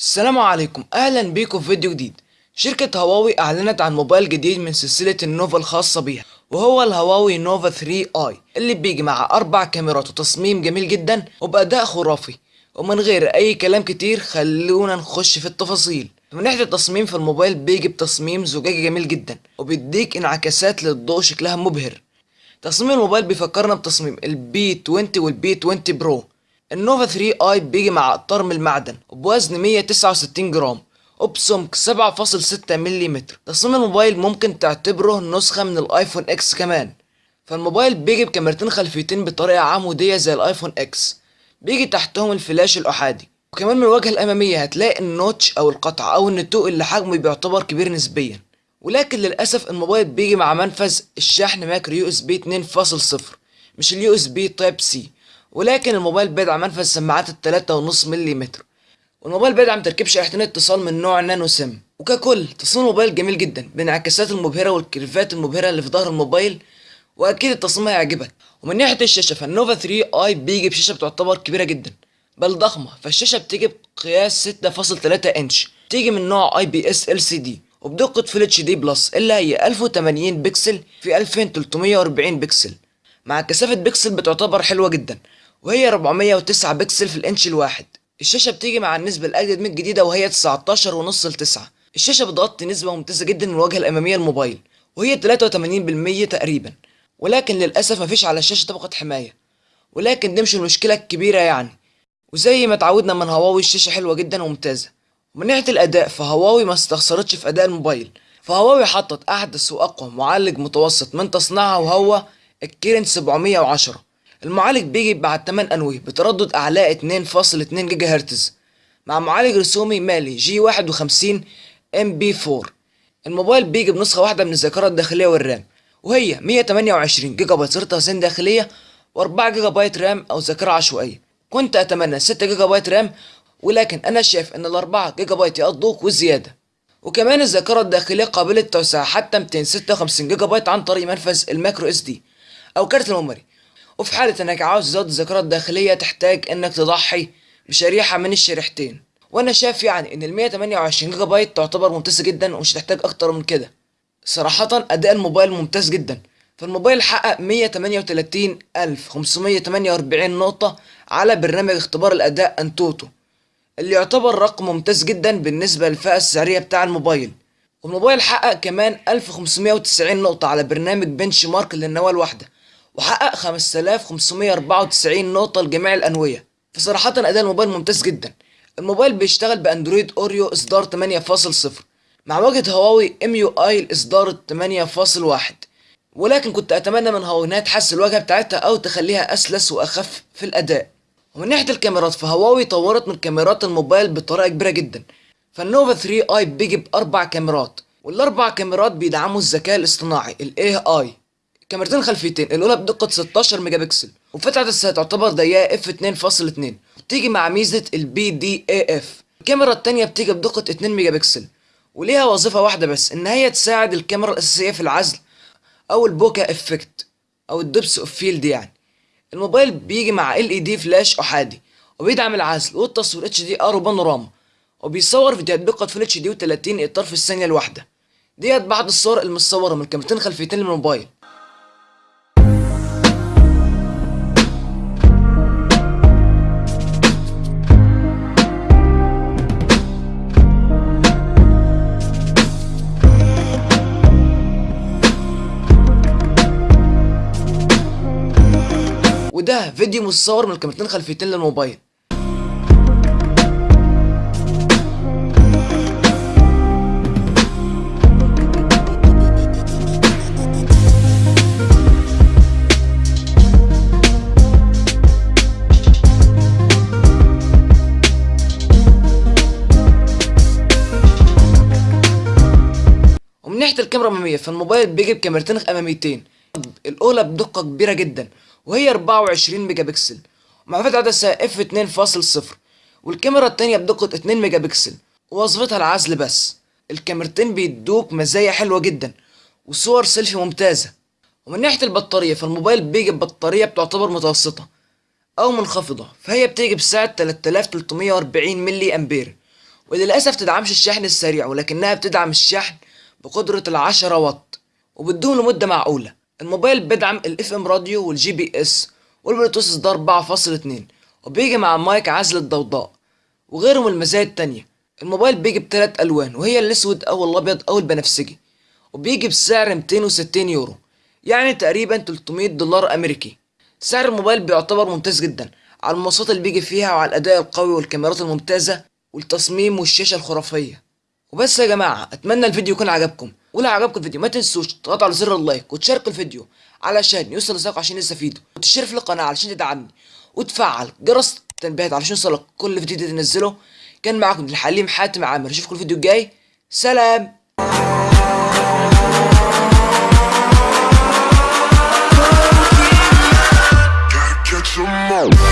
السلام عليكم. أهلا بيكم في فيديو جديد. شركة هواوي أعلنت عن موبايل جديد من سلسلة ال Nova الخاصة بيها وهو الهواوي Nova 3i اللي بيجي مع أربع كاميرات وتصميم جميل جدا وبأداء خرافي. ومن غير أي كلام كتير خلونا نخش في التفاصيل. من ناحية التصميم فالموبايل بيجي بتصميم زجاجي جميل جدا وبيديك انعكاسات للضوء شكلها مبهر. تصميم الموبايل بيفكرنا بتصميم ال P20 وال P20 Pro ال Nova 3i بيجي مع إطار من المعدن وبوزن 169 جرام وبسمك 7.6 ملم تصميم الموبايل ممكن تعتبره نسخة من الآيفون X كمان. فالموبايل بيجي بكاميرتين خلفيتين بطريقة عمودية زي الآيفون X. بيجي تحتهم الفلاش الأحادي. وكمان من الواجهة الأمامية هتلاقي ال notch أو القطع أو النتوء اللي حجمه بيعتبر كبير نسبيا. ولكن للأسف الموبايل بيجي مع منفذ الشحن micro USB 2.0 مش ال USB Type-C ولكن الموبايل بيدعم منفذ سماعات التلاتة ونص ملم والموبايل بيدعم تركيب شريحتين اتصال من نوع nano SIM. وككل تصميم الموبايل جميل جدا بانعكاسات المبهرة والكيرفات المبهرة اللي في ظهر الموبايل وأكيد التصميم هيعجبك. ومن ناحية الشاشة فال Nova 3i بيجي بشاشة بتعتبر كبيرة جدا بل ضخمة. فالشاشة بتيجي بقياس 6.3 إنش تيجي من نوع آي بي إس إل سي دي وبدقة Full HD Plus اللي هي 1080 بكسل في 2340 بكسل. مع كثافة بكسل بتعتبر حلوة جدا. وهي 409 بكسل في الإنش الواحد. الشاشة بتيجي مع النسبة الأجدد من الجديدة وهي 19 ونص ل 9 الشاشة بتغطي نسبة ممتازة جدا من الواجهة الأمامية للموبايل وهي 83% تقريبا. ولكن للأسف مفيش على الشاشة طبقة حماية. ولكن دي مش المشكلة الكبيرة يعني. وزي ما اتعودنا من هواوي الشاشة حلوة جدا وممتازة. ومن ناحية الأداء فهواوي ما استخسرتش في أداء الموبايل. فهواوي حطت أحدث وأقوى معالج متوسط من تصنيعها وهو ال Kirin 710 المعالج بيجي بعدد 8 أنوية بتردد أعلى 2.2 جيجا هرتز مع معالج رسومي Mali G51 MP4 الموبايل بيجي بنسخة واحدة من الذاكرة الداخلية وال RAM وهي 128 جيجا بايت تخزين داخلية و4 جيجا بايت RAM أو ذاكرة عشوائية. كنت أتمنى 6 جيجا بايت RAM ولكن أنا شايف إن الأربعة جيجا بايت يقضوك وزيادة. وكمان الذاكرة الداخلية قابلة توسيع حتى 256 جيجا بايت عن طريق منفذ ال micro SD أو كارت ال memory وفي حالة إنك عاوز تزود الذاكرة الداخلية تحتاج إنك تضحي بشريحة من الشريحتين. وأنا شايف يعني إن ال 128 جيجا بايت تعتبر ممتازة جدا ومش هتحتاج أكتر من كده. صراحة أداء الموبايل ممتاز جدا. فالموبايل حقق 138548 نقطة على برنامج اختبار الأداء AnTuTu اللي يعتبر رقم ممتاز جدا بالنسبة للفئة السعرية بتاع الموبايل. والموبايل حقق كمان 1590 نقطة على برنامج benchmark للنواة الواحدة وحقق 5594 نقطة لجميع الأنوية. فصراحة أداء الموبايل ممتاز جدا. الموبايل بيشتغل ب Android Oreo إصدار 8.0 مع واجهة هواوي EMUI الإصدار 8.1 ولكن كنت أتمنى من هواوي إنها تحسن الواجهة بتاعتها أو تخليها أسلس وأخف في الأداء. ومن ناحية الكاميرات فهواوي طورت من كاميرات الموبايل بطريقة كبيرة جدا. فال Nova 3i بيجي بأربع كاميرات والأربع كاميرات بيدعموا الذكاء الاصطناعي ال AI كاميرتين خلفيتين الأولى بدقة 16 ميجا بكسل وفتحة العدسة تعتبر ضيقه f 2.2 وبتيجي مع ميزة ال PDAF الكاميرا التانية بتيجي بدقة 2 ميجا بكسل وليها وظيفة واحدة بس إن هي تساعد الكاميرا الأساسية في العزل أو ال bokeh effect أو ال depth of field يعني. الموبايل بيجي مع LED flash احادي وبيدعم العزل والتصوير HDR وبانوراما وبيصور فيديوهات بدقه Full HD و30 إطار في الثانية الواحدة. ديت بعض الصور المتصورة من كاميرتين خلفيتين للموبايل. وده فيديو متصور من الكاميرتين خلفيتين للموبايل. ومن ناحية الكاميرا الأمامية فالموبايل بيجي بكاميرتين أماميتين. الأولى بدقة كبيرة جدا. وهي 24 ميجا بكسل ومع فتحة عدسة f 2.0 والكاميرا التانية بدقة 2 ميجا بكسل ووظيفتها العزل بس. الكاميرتين بيدوك مزايا حلوة جدا. وصور سيلفي ممتازة. ومن ناحية البطارية فالموبايل بيجي ببطارية بتعتبر متوسطة أو منخفضة. فهي بتيجي بسعة 3340 ملي أمبير. وللأسف تدعمش الشحن السريع ولكنها بتدعم الشحن بقدرة العشرة واط. وبتدوم لمدة معقولة. الموبايل بيدعم ال FM radio وال GPS والبلوتوث إصدار 4.2 وبيجي مع مايك عزل الضوضاء وغيره من المزايا التانية. الموبايل بيجي بتلات ألوان وهي الأسود أو الأبيض أو البنفسجي وبيجي بسعر 260 يورو يعني تقريبا 300 دولار أمريكي. سعر الموبايل بيعتبر ممتاز جدا على المواصفات اللي بيجي فيها وعلى الأداء القوي والكاميرات الممتازة والتصميم والشاشة الخرافية. وبس يا جماعة أتمنى الفيديو يكون عجبكم. ولو عجبك الفيديو ما تنسوش تضغطوا على زر اللايك وتشاركوا الفيديو علشان يوصل لصاحبك عشان يستفيدوا وتشترك في القناه علشان تدعمني وتفعل جرس التنبيهات علشان يوصلك كل فيديو جديد ننزله كان معاكم الحليم حاتم عامر اشوفكم الفيديو الجاي. سلام. Come on.